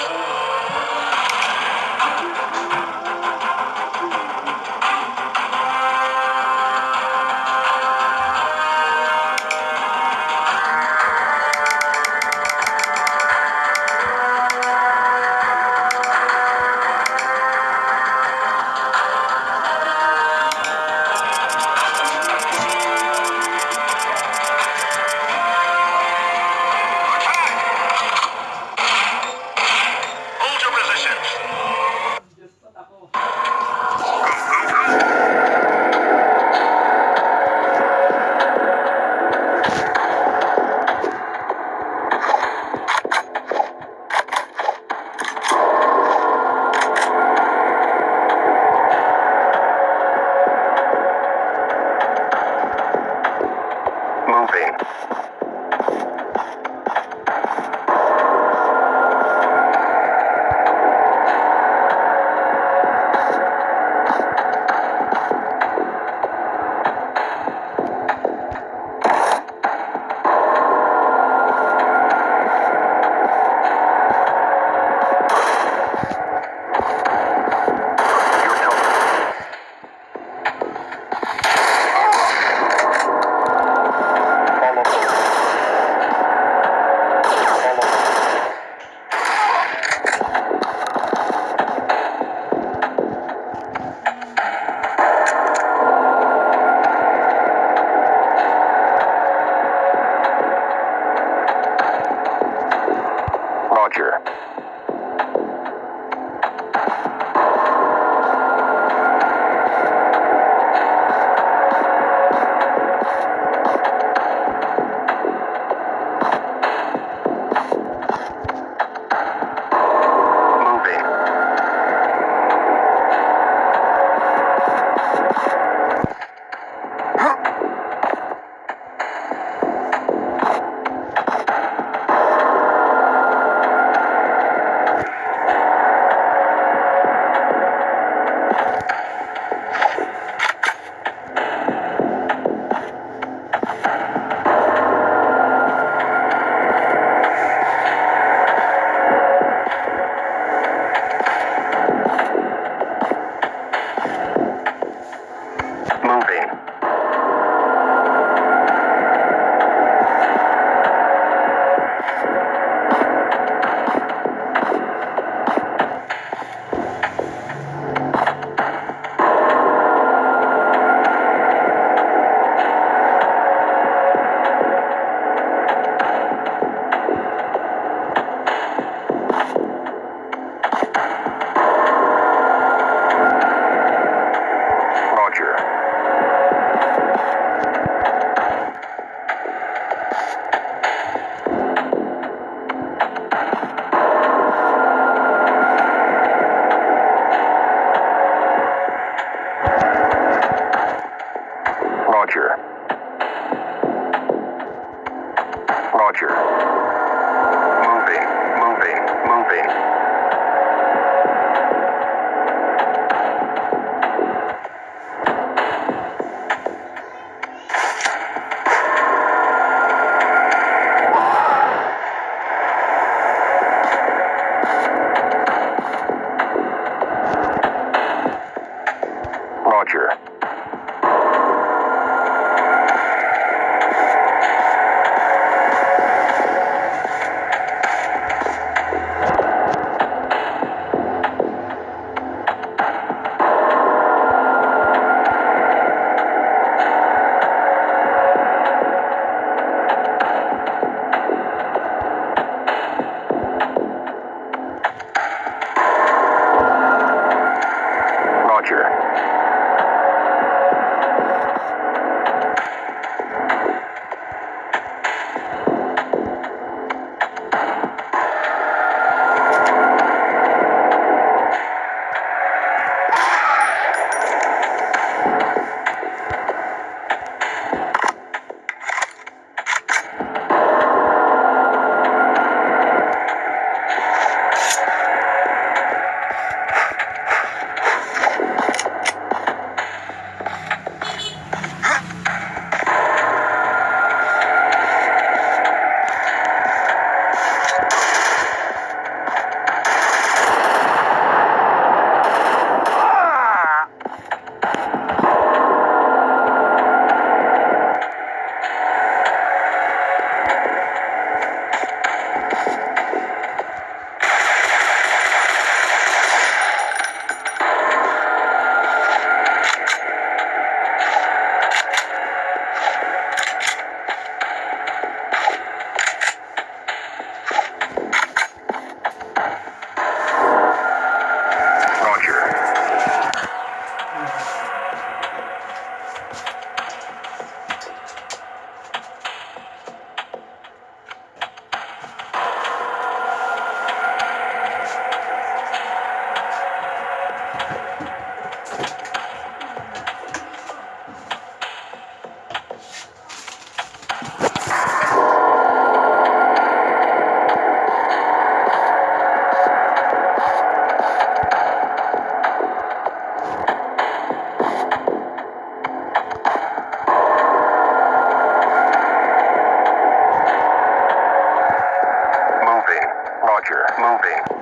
Hold Roger. future. Roger. Moving.